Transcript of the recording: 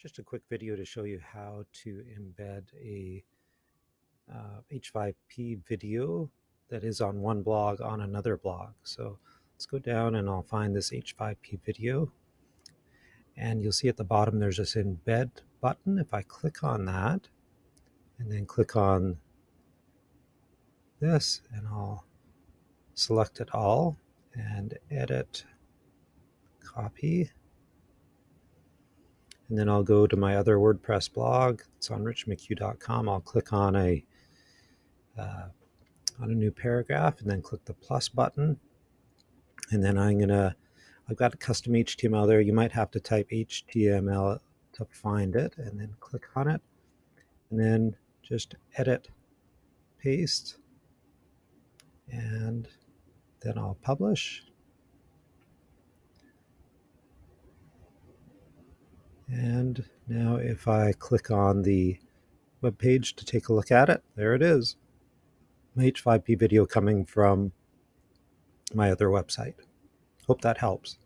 just a quick video to show you how to embed a uh, H5P video that is on one blog on another blog. So let's go down and I'll find this H5P video. And you'll see at the bottom there's this embed button. If I click on that and then click on this and I'll select it all and edit, copy, and then I'll go to my other WordPress blog. It's on richmchugh.com. I'll click on a uh, on a new paragraph and then click the plus button. And then I'm gonna I've got a custom HTML there. You might have to type HTML to find it and then click on it. And then just edit, paste, and then I'll publish. And now if I click on the web page to take a look at it, there it is. My H5P video coming from my other website. Hope that helps.